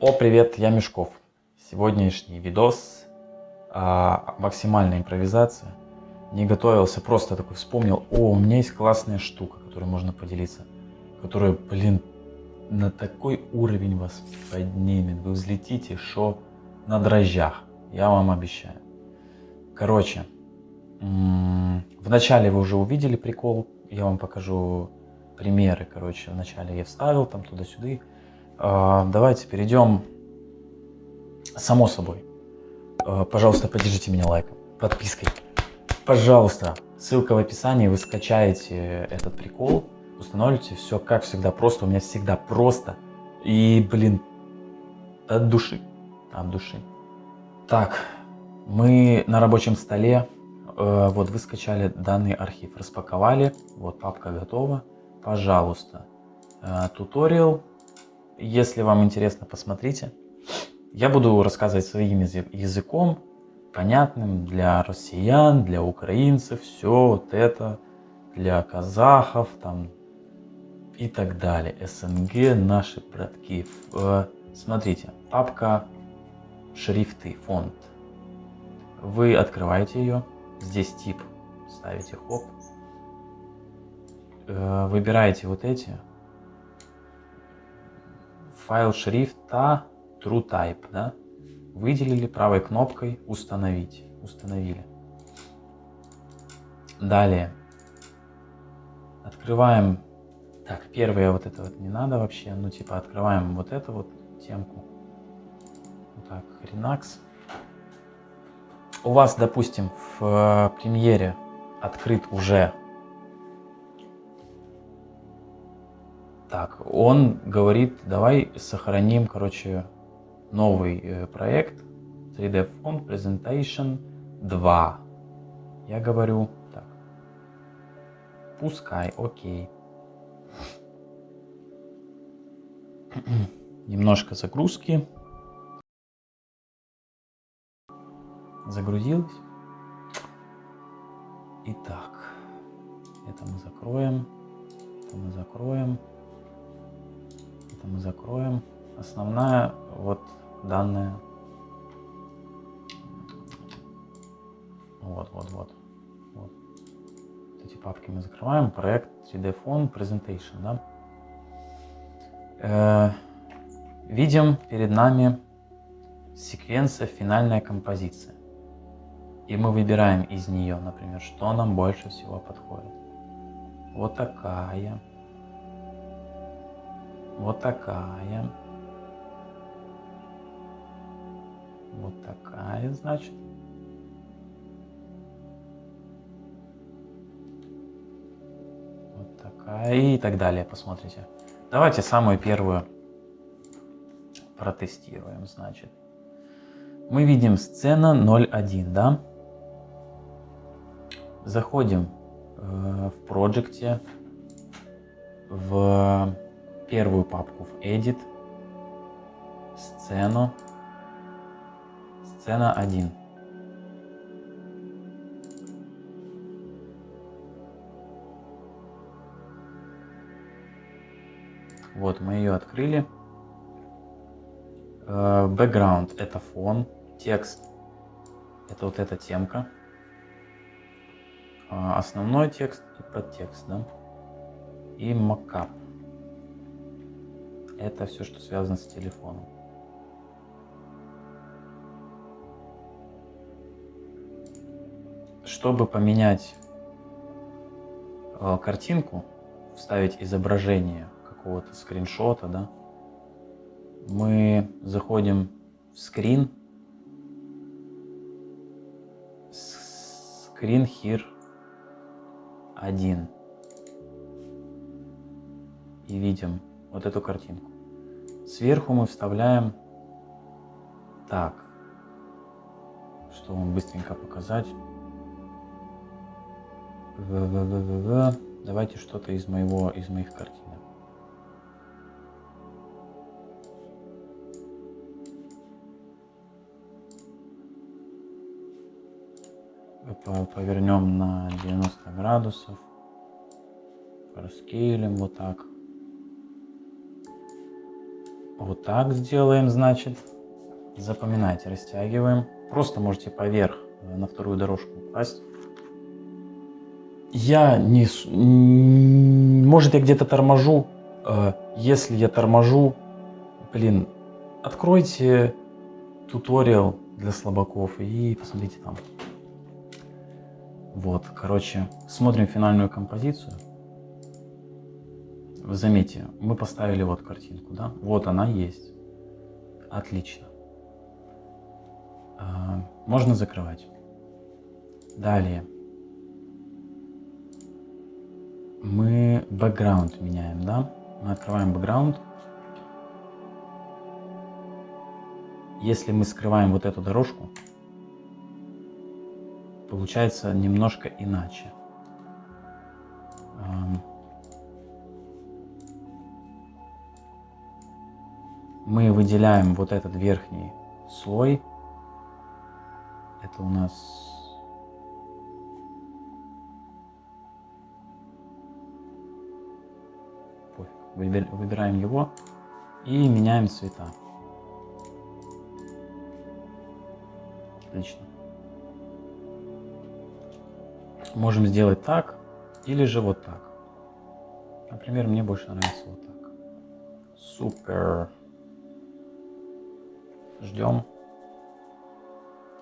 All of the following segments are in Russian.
О, привет, я Мешков. Сегодняшний видос а, максимальная импровизация. Не готовился, просто такой вспомнил, о, у меня есть классная штука, которой можно поделиться, которая, блин, на такой уровень вас поднимет. Вы взлетите, что на дрожжах, я вам обещаю. Короче, в начале вы уже увидели прикол, я вам покажу примеры, короче, вначале я вставил там туда-сюда, давайте перейдем, само собой. А, пожалуйста, поддержите меня лайком, подпиской. Пожалуйста, ссылка в описании, вы скачаете этот прикол, установите все, как всегда, просто. У меня всегда просто. И, блин, от души, от души. Так, мы на рабочем столе, э, вот вы скачали данный архив, распаковали, вот папка готова. Пожалуйста, э, туториал если вам интересно, посмотрите. Я буду рассказывать своим языком, понятным для россиян, для украинцев, все вот это, для казахов там и так далее. СНГ, наши братки. Э, смотрите, папка шрифты, фонд. Вы открываете ее, здесь тип ставите, хоп. Э, выбираете вот эти, файл шрифта TrueType, да? Выделили правой кнопкой «Установить». Установили. Далее. Открываем... Так, первое вот это вот не надо вообще. Ну, типа, открываем вот эту вот темку. Вот так, Renax. У вас, допустим, в премьере открыт уже Так, он говорит, давай сохраним, короче, новый э, проект 3D Font Presentation 2. Я говорю, так, пускай, окей. Немножко загрузки. Загрузилось. Итак, это мы закроем, это мы закроем это мы закроем. Основная вот данная. Вот, вот, вот. вот. Эти папки мы закрываем. Проект 3D Phone Presentation. Да? Э, видим перед нами секвенция финальная композиция. И мы выбираем из нее, например, что нам больше всего подходит. Вот такая вот такая. Вот такая, значит. Вот такая и так далее, посмотрите. Давайте самую первую протестируем, значит. Мы видим сцена 0.1, да? Заходим э, в проекте, в первую папку в Edit, сцену, сцена 1. Вот, мы ее открыли. Э, background это фон, текст это вот эта темка. Э, основной текст и подтекст, да? И макап это все, что связано с телефоном. Чтобы поменять э, картинку, вставить изображение какого-то скриншота, да, мы заходим в скрин, screen here 1 и видим вот эту картинку. Сверху мы вставляем так, чтобы быстренько показать. Давайте что-то из моего из моих картинок. повернем на 90 градусов, раскейлим вот так. Вот так сделаем, значит. Запоминайте, растягиваем. Просто можете поверх э, на вторую дорожку упасть. Я не... Может, я где-то торможу. Э, если я торможу, блин, откройте туториал для слабаков и посмотрите там. Вот, короче, смотрим финальную композицию. Заметьте, мы поставили вот картинку, да? Вот она есть. Отлично. А, можно закрывать. Далее. Мы бэкграунд меняем, да? Мы открываем бэкграунд. Если мы скрываем вот эту дорожку, получается немножко иначе. Мы выделяем вот этот верхний слой. Это у нас Выбираем его и меняем цвета. Отлично. Можем сделать так или же вот так. Например, мне больше нравится вот так. Супер. Ждем.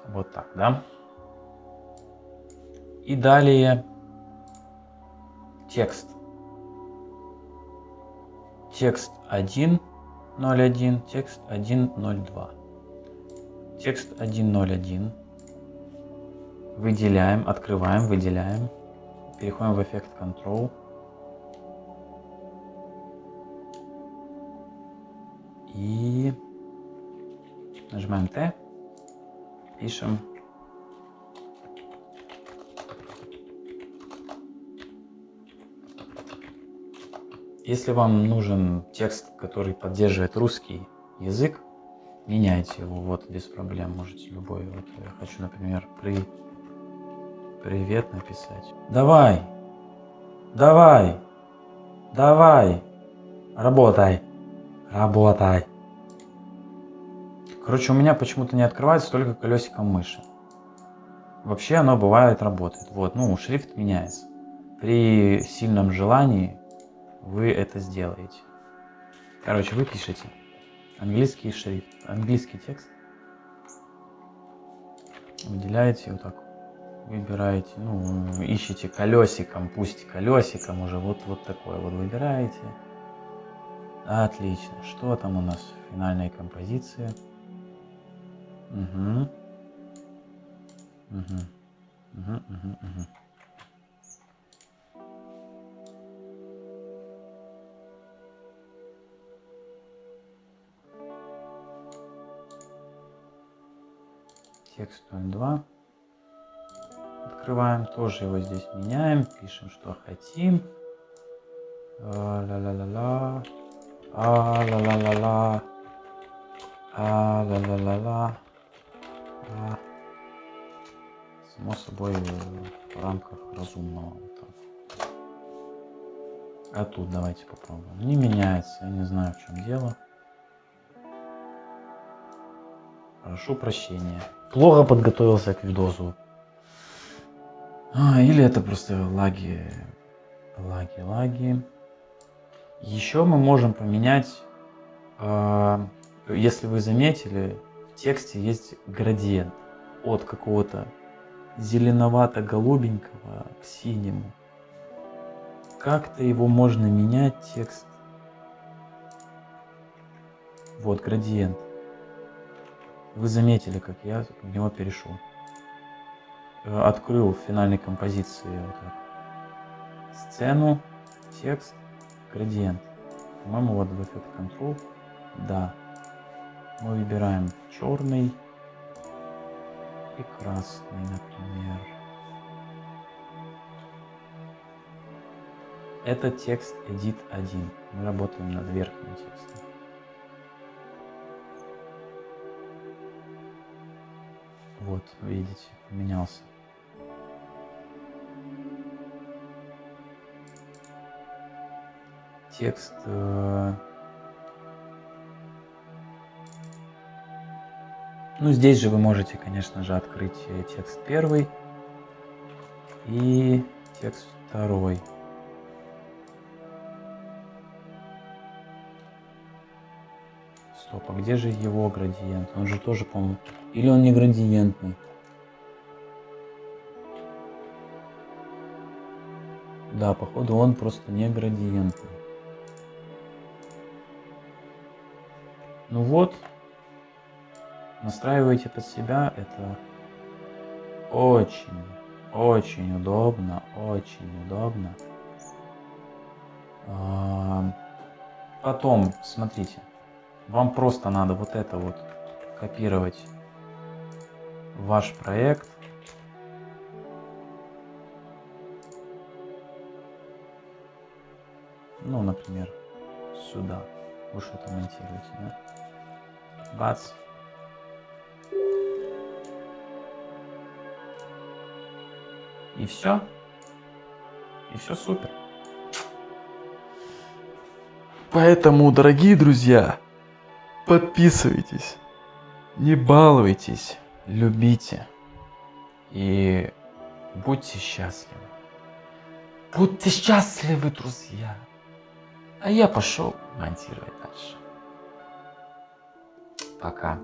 Вот так, да? И далее текст. Текст 1.01, текст 1.02. Текст 1.01 Выделяем, открываем, выделяем. Переходим в эффект Control. И нажимаем T. Пишем. Если вам нужен текст, который поддерживает русский язык, меняйте его вот без проблем. Можете любой. Вот я хочу, например, при привет написать. Давай, давай, давай, работай, работай. Короче, у меня почему-то не открывается только колесиком мыши. Вообще оно бывает работает. Вот, ну, шрифт меняется. При сильном желании вы это сделаете. Короче, вы пишете английский шрифт, английский текст. Выделяете вот так выбираете, ну, ищите колесиком, пусть колесиком уже, вот, вот такое вот выбираете. Отлично. Что там у нас в финальной композиции? Угу. Угу. Угу, угу, угу. Текст 02 открываем, тоже его здесь меняем, пишем, что хотим. Ла-ла-ла-ла. А-ла-ла-ла-ла. А-ла-ла-ла-ла. А. Само собой в рамках разумного. А тут давайте попробуем. Не меняется, я не знаю в чем дело. Прошу прощения. Плохо подготовился к видосу. А, или это просто лаги, лаги, лаги. Еще мы можем поменять, э, если вы заметили, тексте есть градиент от какого-то зеленовато-голубенького к синему. Как-то его можно менять, текст. Вот градиент. Вы заметили, как я в него перешел. Открыл в финальной композиции вот так. сцену, текст, градиент. По-моему, вот в эффект Control. Да. Мы выбираем черный и красный, например. Это текст Edit 1. Мы работаем над верхним текстом. Вот, видите, поменялся. Текст э, Ну, здесь же вы можете, конечно же, открыть э, текст первый и текст второй. Стоп, а где же его градиент? Он же тоже, по-моему... Или он не градиентный? Да, походу он просто не градиентный. Ну вот, настраивайте под себя, это очень, очень удобно, очень удобно. Потом, смотрите, вам просто надо вот это вот копировать в ваш проект. Ну, например, сюда. Вы что-то монтируете, да? Бац. И все. И все супер. Поэтому, дорогие друзья, подписывайтесь, не балуйтесь, любите и будьте счастливы. Будьте счастливы, друзья. А я пошел монтировать дальше. Пока.